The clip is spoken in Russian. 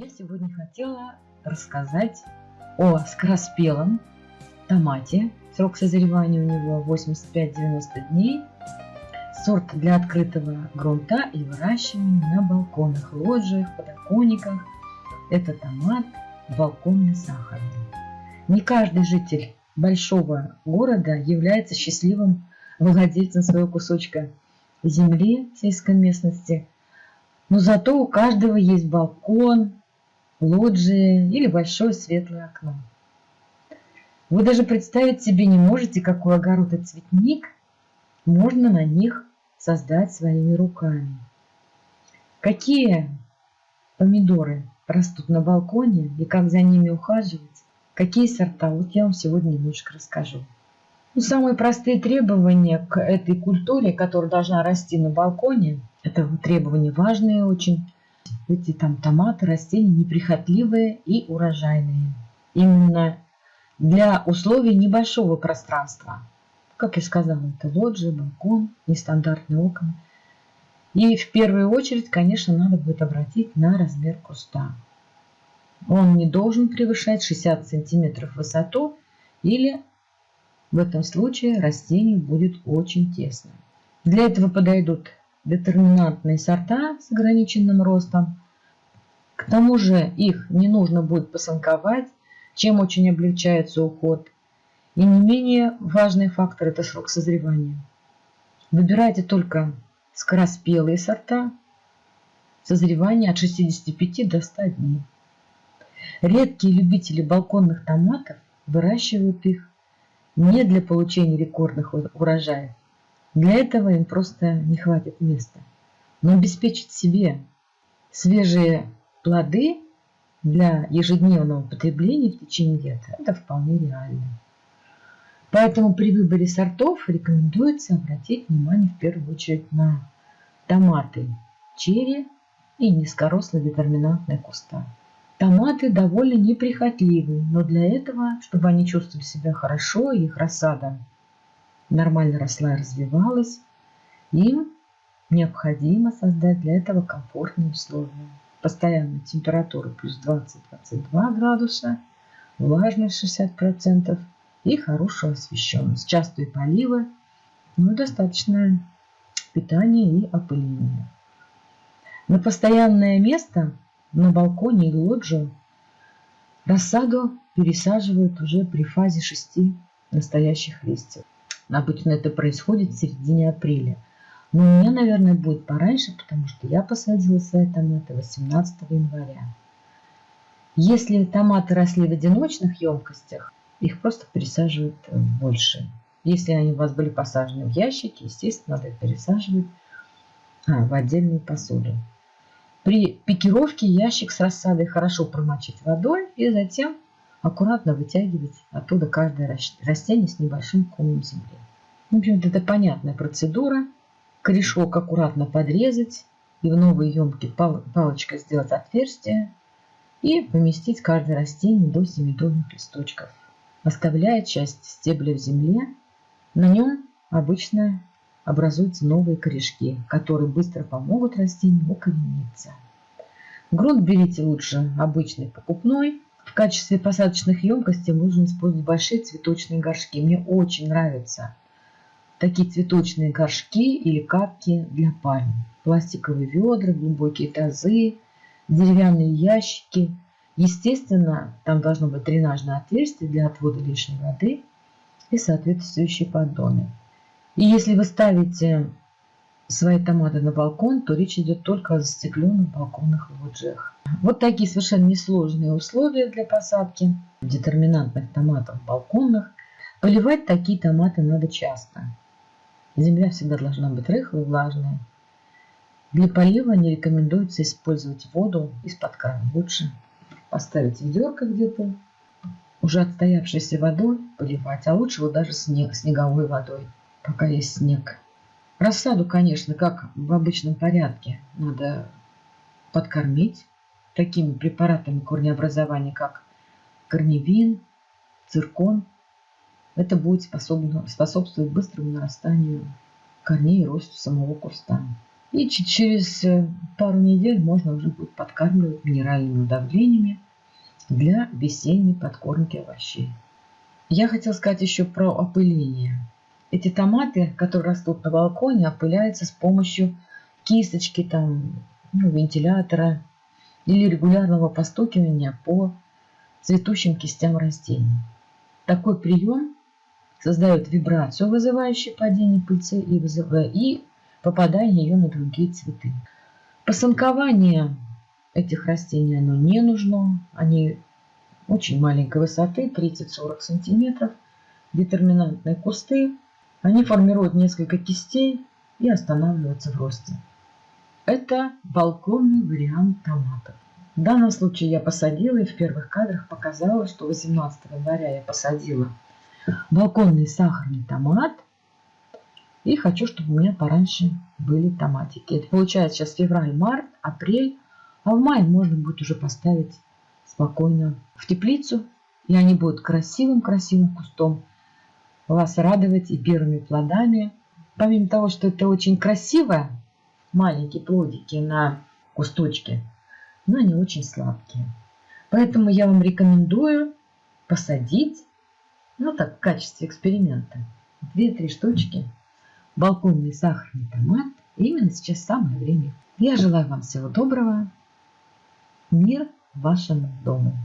Я сегодня хотела рассказать о скороспелом томате. Срок созревания у него 85-90 дней. Сорт для открытого грунта и выращивания на балконах, лоджиях, подоконниках. Это томат балконный сахарный. Не каждый житель большого города является счастливым владельцем своего кусочка земли сельской местности. Но зато у каждого есть балкон, лоджия или большое светлое окно. Вы даже представить себе не можете, какой огород и цветник можно на них создать своими руками. Какие помидоры растут на балконе и как за ними ухаживать, какие сорта, вот я вам сегодня немножко расскажу. Ну, самые простые требования к этой культуре, которая должна расти на балконе, это требования важные очень, эти там томаты, растения неприхотливые и урожайные. Именно для условий небольшого пространства. Как я сказала, это лоджия, балкон, нестандартные окна. И в первую очередь, конечно, надо будет обратить на размер куста. Он не должен превышать 60 сантиметров высоту или в этом случае растению будет очень тесно. Для этого подойдут детерминантные сорта с ограниченным ростом. К тому же их не нужно будет посанковать, чем очень облегчается уход. И не менее важный фактор – это срок созревания. Выбирайте только скороспелые сорта, созревание от 65 до 100 дней. Редкие любители балконных томатов выращивают их не для получения рекордных урожаев, для этого им просто не хватит места. Но обеспечить себе свежие плоды для ежедневного потребления в течение лета – это вполне реально. Поэтому при выборе сортов рекомендуется обратить внимание в первую очередь на томаты, черри и низкорослые детерминантные куста. Томаты довольно неприхотливы, но для этого, чтобы они чувствовали себя хорошо, их рассада нормально росла и развивалась, им необходимо создать для этого комфортные условия. Постоянная температура плюс 20-22 градуса, влажность 60% и хорошая освещенность, частые поливы, ну и достаточное питание и опыление. На постоянное место на балконе или лоджию рассаду пересаживают уже при фазе шести настоящих листьев. Обычно это происходит в середине апреля. Но у меня, наверное, будет пораньше, потому что я посадила свои томаты 18 января. Если томаты росли в одиночных емкостях, их просто пересаживают больше. Если они у вас были посажены в ящики, естественно, надо их пересаживать а, в отдельную посуду. При пикировке ящик с рассадой хорошо промочить водой и затем аккуратно вытягивать оттуда каждое растение с небольшим комом земли. В общем-то, это понятная процедура. Корешок аккуратно подрезать и в новые емкие пал палочкой сделать отверстие и поместить каждое растение до семидольных листочков, оставляя часть стебля в земле. На нем обычно образуются новые корешки, которые быстро помогут растению укорениться. Грунт берите лучше обычный покупной, в качестве посадочных емкостей можно использовать большие цветочные горшки. Мне очень нравятся такие цветочные горшки или капки для пальм. Пластиковые ведра, глубокие тазы, деревянные ящики. Естественно, там должно быть дренажное отверстие для отвода лишней воды и соответствующие поддоны. И если вы ставите свои томаты на балкон, то речь идет только о застекленных балконных лоджиях. Вот такие совершенно несложные условия для посадки детерминантных томатов балконных. Поливать такие томаты надо часто. Земля всегда должна быть рыхлой, влажной. Для полива не рекомендуется использовать воду из-под крана. Лучше поставить ведерко где-то, уже отстоявшейся водой поливать, а лучше вот даже снег, снеговой водой, пока есть снег. Рассаду, конечно, как в обычном порядке, надо подкормить такими препаратами корнеобразования, как корневин, циркон. Это будет способно, способствовать быстрому нарастанию корней и росту самого куста. И через э, пару недель можно уже будет подкармливать минеральными удобрениями для весенней подкормки овощей. Я хотел сказать еще про опыление. Эти томаты, которые растут на балконе, опыляются с помощью кисточки, там, ну, вентилятора или регулярного постукивания по цветущим кистям растений. Такой прием создает вибрацию, вызывающую падение пыльцы и, вызывая, и попадание ее на другие цветы. Посанкование этих растений оно не нужно. Они очень маленькой высоты, 30-40 сантиметров. Детерминантные кусты. Они формируют несколько кистей и останавливаются в росте. Это балконный вариант томатов. В данном случае я посадила и в первых кадрах показала, что 18 января я посадила балконный сахарный томат. И хочу, чтобы у меня пораньше были томатики. Это получается сейчас февраль, март, апрель. А в мае можно будет уже поставить спокойно в теплицу. И они будут красивым-красивым кустом вас радовать и первыми плодами. Помимо того, что это очень красиво, маленькие плодики на кусточке, но они очень сладкие. Поэтому я вам рекомендую посадить, ну так, в качестве эксперимента, 2-3 штучки балконный сахарный томат. И именно сейчас самое время. Я желаю вам всего доброго. Мир вашему дому.